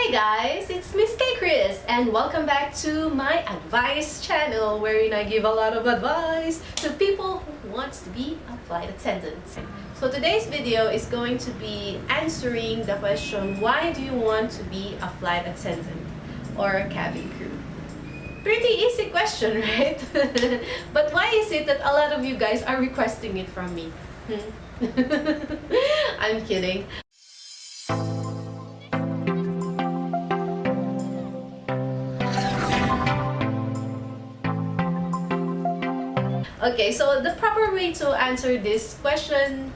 Hey guys, it's Miss K Chris and welcome back to my advice channel wherein I give a lot of advice to people who wants to be a flight attendant. So today's video is going to be answering the question why do you want to be a flight attendant or a cabin crew? Pretty easy question, right? but why is it that a lot of you guys are requesting it from me? Hmm? I'm kidding. Okay, so the proper way to answer this question,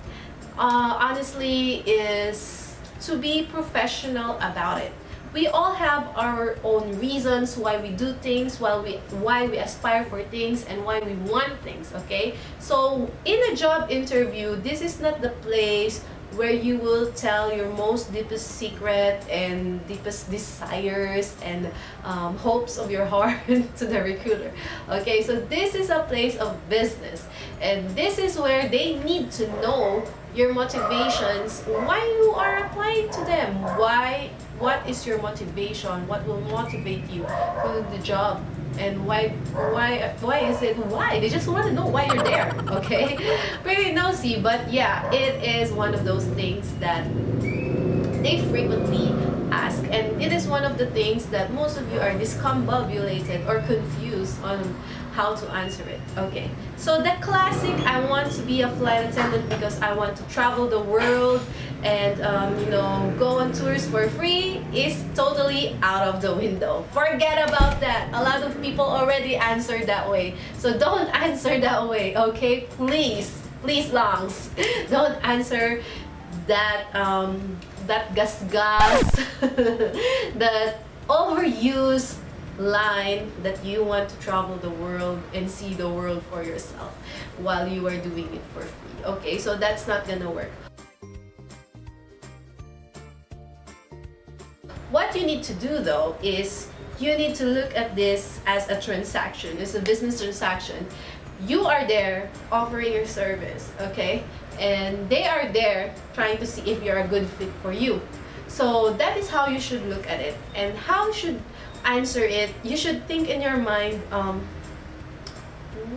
uh, honestly, is to be professional about it. We all have our own reasons why we do things, why we, why we aspire for things, and why we want things, okay? So, in a job interview, this is not the place where you will tell your most deepest secret and deepest desires and um, hopes of your heart to the recruiter. Okay so this is a place of business and this is where they need to know your motivations why you are applying to them why what is your motivation? What will motivate you for the job? And why why why is it why? They just want to know why you're there okay? Pretty nosy but yeah it is one of those things that they frequently ask. And it is one of the things that most of you are discombobulated or confused on how to answer it okay? So the classic i want to be a flight attendant because i want to travel the world and um, you know go on tours for free is totally out of the window. Forget about that. A lot of people already answered that way. So don't answer that way okay? Please please longs don't answer that um, that gas gas that overused line that you want to travel the world and see the world for yourself while you are doing it for free okay? So that's not gonna work What you need to do though is you need to look at this as a transaction. It's a business transaction. You are there offering your service, okay? And they are there trying to see if you're a good fit for you. So that is how you should look at it. And how should answer it, you should think in your mind um,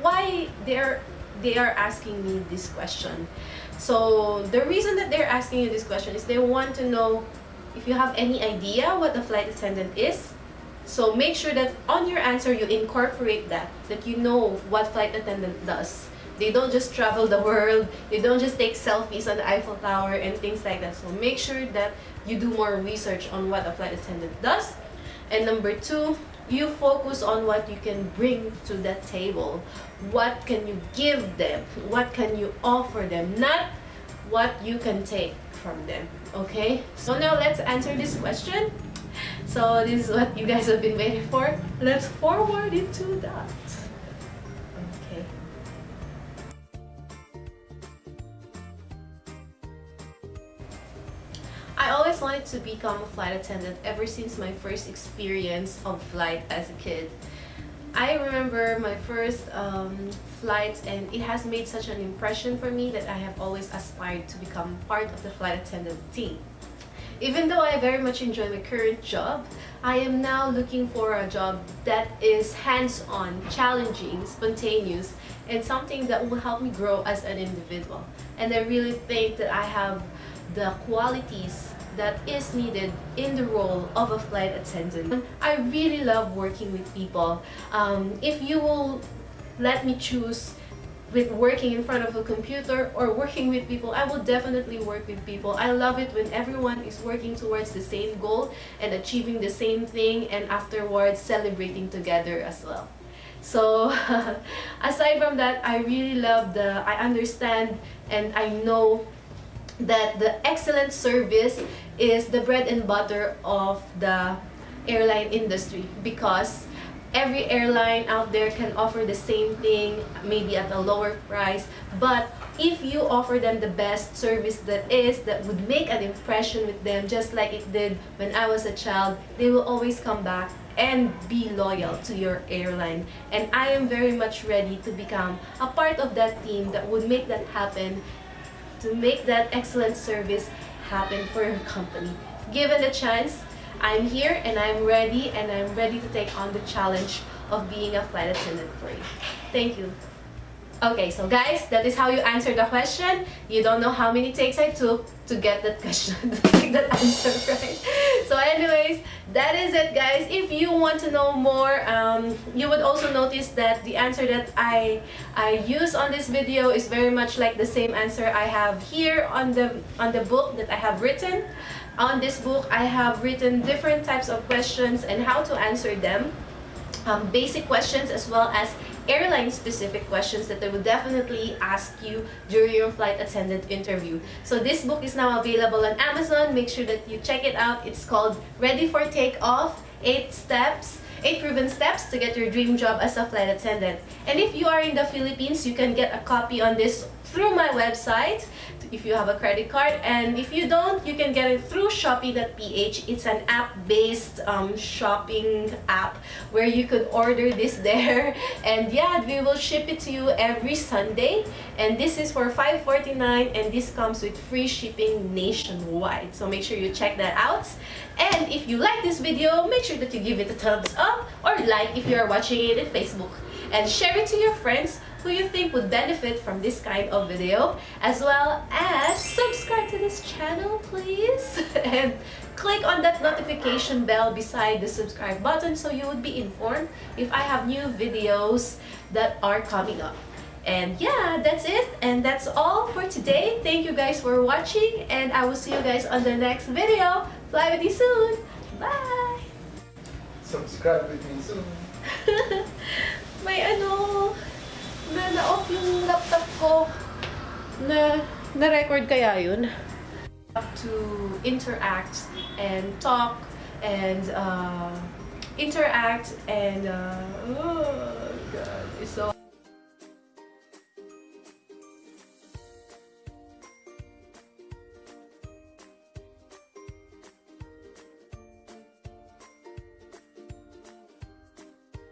why they're they are asking me this question. So the reason that they're asking you this question is they want to know if you have any idea what a flight attendant is, so make sure that on your answer you incorporate that, that you know what flight attendant does. They don't just travel the world, they don't just take selfies on the Eiffel Tower and things like that. So make sure that you do more research on what a flight attendant does. And number two, you focus on what you can bring to that table. What can you give them? What can you offer them? Not what you can take from them okay? So now let's answer this question. So this is what you guys have been waiting for. Let's forward into that. Okay. I always wanted to become a flight attendant ever since my first experience of flight as a kid I remember my first um, flight and it has made such an impression for me that I have always aspired to become part of the flight attendant team. Even though I very much enjoy my current job, I am now looking for a job that is hands-on, challenging, spontaneous, and something that will help me grow as an individual. And I really think that I have the qualities that is needed in the role of a flight attendant. I really love working with people. Um, if you will let me choose with working in front of a computer or working with people, I will definitely work with people. I love it when everyone is working towards the same goal and achieving the same thing and afterwards celebrating together as well. So aside from that, I really love the, I understand and I know that the excellent service is the bread and butter of the airline industry because every airline out there can offer the same thing maybe at a lower price. But if you offer them the best service that is that would make an impression with them just like it did when I was a child they will always come back and be loyal to your airline. And I am very much ready to become a part of that team that would make that happen to make that excellent service happen for your company. Given the chance, I'm here and I'm ready and I'm ready to take on the challenge of being a flight attendant for you. Thank you. Okay, so guys, that is how you answer the question. You don't know how many takes I took to get that question, to get that answer right. So anyways, that is it guys. If you want to know more, um, you would also notice that the answer that I, I use on this video is very much like the same answer I have here on the, on the book that I have written. On this book, I have written different types of questions and how to answer them. Um, basic questions as well as airline specific questions that they will definitely ask you during your flight attendant interview. So this book is now available on Amazon. Make sure that you check it out. It's called Ready for Takeoff, 8 Steps 8 proven steps to get your dream job as a flight attendant. And if you are in the Philippines, you can get a copy on this through my website if you have a credit card. And if you don't you can get it through shopee.ph it's an app-based um, shopping app where you could order this there. And yeah we will ship it to you every Sunday. And this is for $5.49 and this comes with free shipping nationwide. So make sure you check that out. And if you like this video make sure that you give it a thumbs up or like if you are watching it in Facebook. And share it to your friends who you think would benefit from this kind of video as well as subscribe to this channel please. And click on that notification bell beside the subscribe button so you would be informed if I have new videos that are coming up. And yeah that's it. And that's all for today. Thank you guys for watching and I will see you guys on the next video. Fly with you soon. Bye. Subscribe with me soon. may ano na na-record kaya yun? To interact and talk and uh, interact and uh,